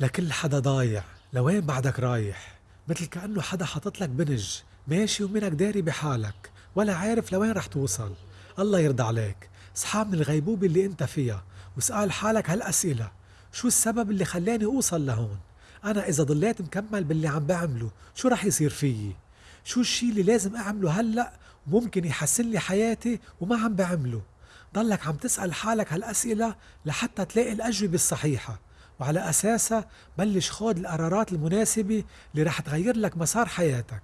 لكل حدا ضايع لوين بعدك رايح؟ مثل كأنه حدا حاطط لك بنج. ماشي ومنك داري بحالك. ولا عارف لوين رح توصل. الله يرضى عليك. اصحى من الغيبوبة اللي انت فيها واسأل حالك هالأسئلة. شو السبب اللي خلاني أوصل لهون؟ أنا إذا ضليت مكمل باللي عم بعمله شو رح يصير فيي؟ شو الشي اللي لازم أعمله هلأ وممكن يحسن لي حياتي وما عم بعمله؟ ضلك عم تسأل حالك هالأسئلة لحتى تلاقي الأجوبة الصحيحة. وعلى أساسها بلش خود القرارات المناسبة اللي رح تغير لك مسار حياتك.